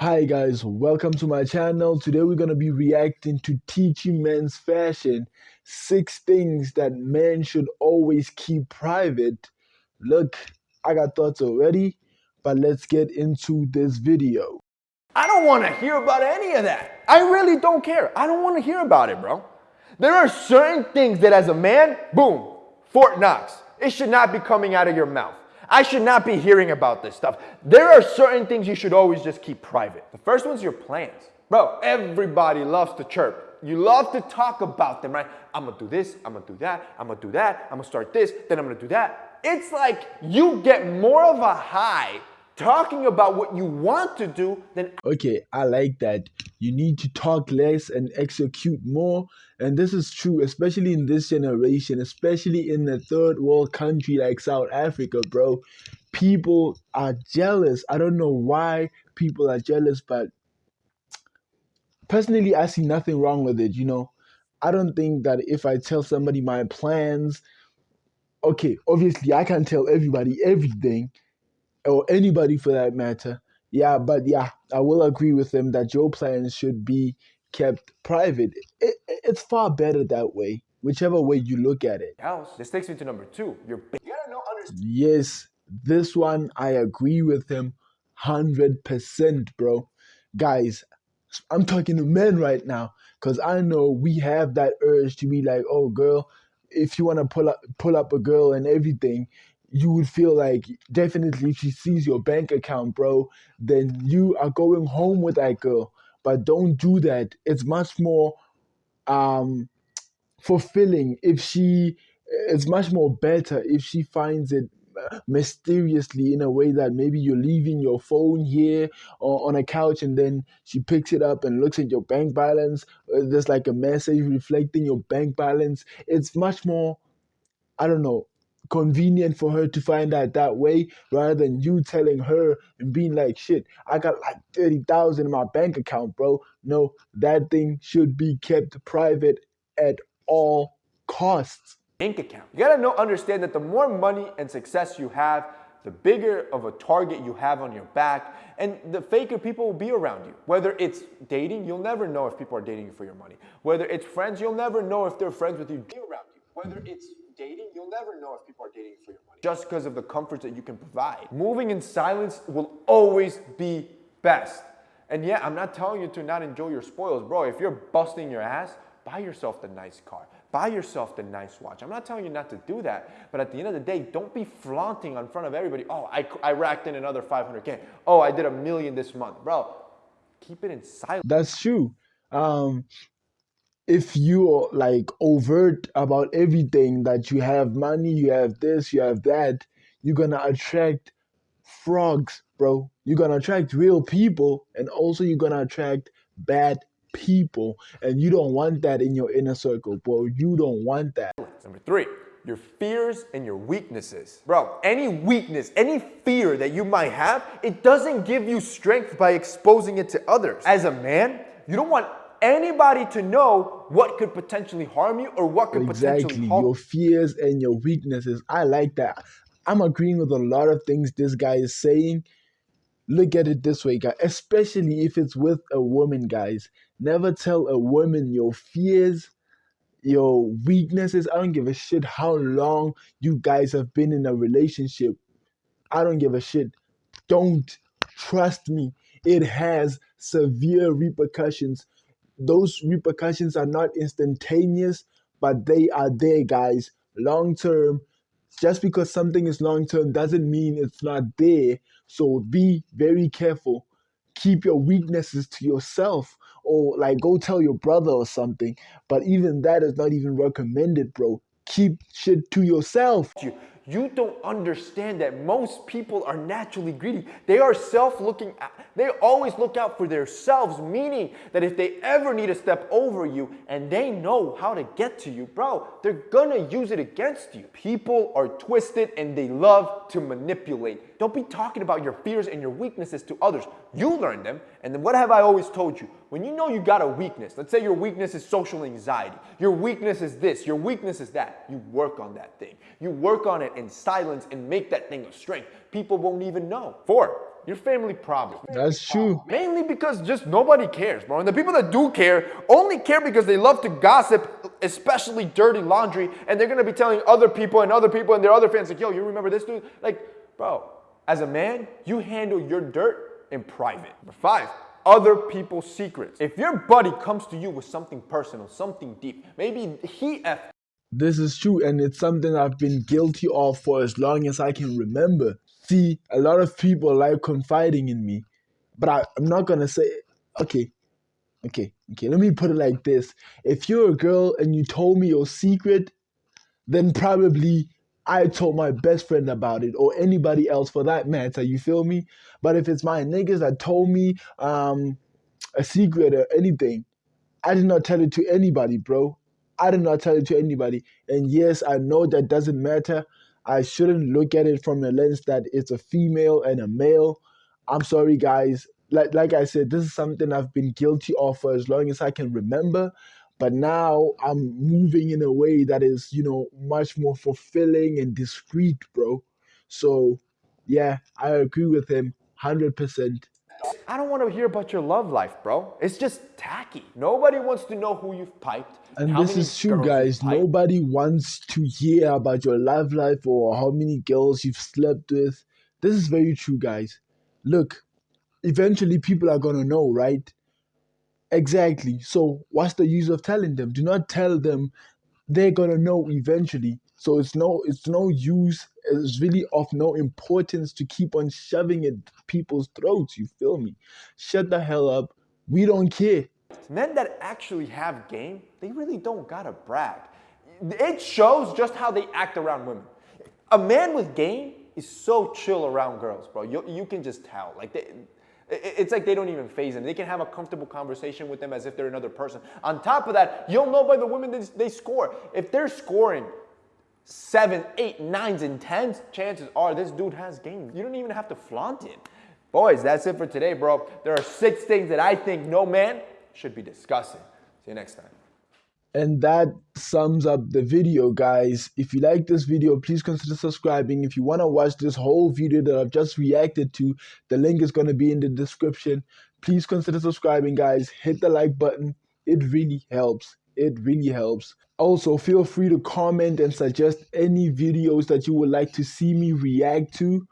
Hi guys, welcome to my channel. Today we're going to be reacting to Teaching Men's Fashion. Six things that men should always keep private. Look, I got thoughts already, but let's get into this video. I don't want to hear about any of that. I really don't care. I don't want to hear about it, bro. There are certain things that as a man, boom, Fort Knox. It should not be coming out of your mouth. I should not be hearing about this stuff. There are certain things you should always just keep private. The first one's your plans. Bro, everybody loves to chirp. You love to talk about them, right? I'm gonna do this, I'm gonna do that, I'm gonna do that, I'm gonna start this, then I'm gonna do that. It's like you get more of a high talking about what you want to do then. okay i like that. You need to talk less and execute more and this is true especially in this generation especially in a third world country like south africa bro. People are jealous. I don't know why people are jealous but personally i see nothing wrong with it you know? I don't think that if i tell somebody my plans okay obviously i can't tell everybody everything or anybody for that matter. Yeah, but yeah, I will agree with them that your plans should be kept private. It, it's far better that way, whichever way you look at it. House. This takes me to number two. You're you know. Yes, this one I agree with him, hundred percent, bro. Guys, I'm talking to men right now because I know we have that urge to be like, oh, girl, if you want to pull up pull up a girl and everything, you would feel like definitely if she sees your bank account, bro, then you are going home with that girl. But don't do that. It's much more um fulfilling if she it's much more better if she finds it uh, mysteriously in a way that maybe you're leaving your phone here or on a couch and then she picks it up and looks at your bank balance uh, there's like a message reflecting your bank balance it's much more i don't know convenient for her to find out that way rather than you telling her and being like, shit, I got like 30,000 in my bank account, bro. No, that thing should be kept private at all costs. Bank account. You gotta know, understand that the more money and success you have, the bigger of a target you have on your back, and the faker people will be around you. Whether it's dating, you'll never know if people are dating you for your money. Whether it's friends, you'll never know if they're friends with you. Around you. Whether it's dating, you'll never know if people are dating for your money. Just because of the comforts that you can provide. Moving in silence will always be best. And yeah, I'm not telling you to not enjoy your spoils. Bro, if you're busting your ass, buy yourself the nice car. Buy yourself the nice watch. I'm not telling you not to do that, but at the end of the day, don't be flaunting in front of everybody. Oh, I, I racked in another 500K. Oh, I did a million this month. Bro, keep it in silence. That's true. Um, if you're like overt about everything that you have money, you have this, you have that, you're gonna attract frogs, bro. You're gonna attract real people, and also you're gonna attract bad people. And you don't want that in your inner circle, bro. You don't want that. Number three, your fears and your weaknesses. Bro, any weakness, any fear that you might have, it doesn't give you strength by exposing it to others. As a man, you don't want anybody to know what could potentially harm you or what could exactly. potentially harm your fears and your weaknesses. I like that. I'm agreeing with a lot of things this guy is saying. Look at it this way, guys, especially if it's with a woman, guys. Never tell a woman your fears, your weaknesses. I don't give a shit how long you guys have been in a relationship. I don't give a shit. Don't trust me. It has severe repercussions those repercussions are not instantaneous, but they are there, guys. Long term, just because something is long term doesn't mean it's not there. So be very careful. Keep your weaknesses to yourself, or like go tell your brother or something. But even that is not even recommended, bro. Keep shit to yourself. You don't understand that most people are naturally greedy. They are self-looking, they always look out for themselves, meaning that if they ever need to step over you and they know how to get to you, bro, they're gonna use it against you. People are twisted and they love to manipulate. Don't be talking about your fears and your weaknesses to others. You learn them, and then what have I always told you? When you know you got a weakness, let's say your weakness is social anxiety, your weakness is this, your weakness is that, you work on that thing. You work on it in silence and make that thing a strength. People won't even know. Four, your family problem. That's true. Mainly because just nobody cares, bro. And the people that do care only care because they love to gossip, especially dirty laundry, and they're gonna be telling other people and other people and their other fans, like, yo, you remember this dude? Like, bro, as a man, you handle your dirt in private. Number five, other people's secrets. If your buddy comes to you with something personal, something deep, maybe he F this is true, and it's something I've been guilty of for as long as I can remember. See, a lot of people like confiding in me, but I, I'm not gonna say, okay, okay, okay, let me put it like this. If you're a girl and you told me your secret, then probably I told my best friend about it or anybody else for that matter, you feel me? But if it's my niggas that told me um, a secret or anything, I did not tell it to anybody, bro. I did not tell it to anybody. And yes, I know that doesn't matter. I shouldn't look at it from a lens that it's a female and a male. I'm sorry, guys. Like like I said, this is something I've been guilty of for as long as I can remember. But now I'm moving in a way that is, you know, much more fulfilling and discreet, bro. So yeah, I agree with him 100%. I don't want to hear about your love life, bro. It's just tacky. Nobody wants to know who you've piped. And this is true, guys. Nobody wants to hear about your love life or how many girls you've slept with. This is very true, guys. Look, eventually people are going to know, right? Exactly. So, what's the use of telling them? Do not tell them. They're going to know eventually. So it's no it's no use. It's really of no importance to keep on shoving it people's throats. You feel me? Shut the hell up. We don't care. Men that actually have game, they really don't gotta brag. It shows just how they act around women. A man with game is so chill around girls, bro. You, you can just tell. Like they, it's like they don't even phase them. They can have a comfortable conversation with them as if they're another person. On top of that, you'll know by the women that they score. If they're scoring seven, eight, nines, and tens, chances are this dude has game. You don't even have to flaunt it. Boys, that's it for today, bro. There are six things that I think no man should be discussing. See you next time. And that sums up the video, guys. If you like this video, please consider subscribing. If you want to watch this whole video that I've just reacted to, the link is going to be in the description. Please consider subscribing, guys. Hit the like button. It really helps. It really helps. Also, feel free to comment and suggest any videos that you would like to see me react to.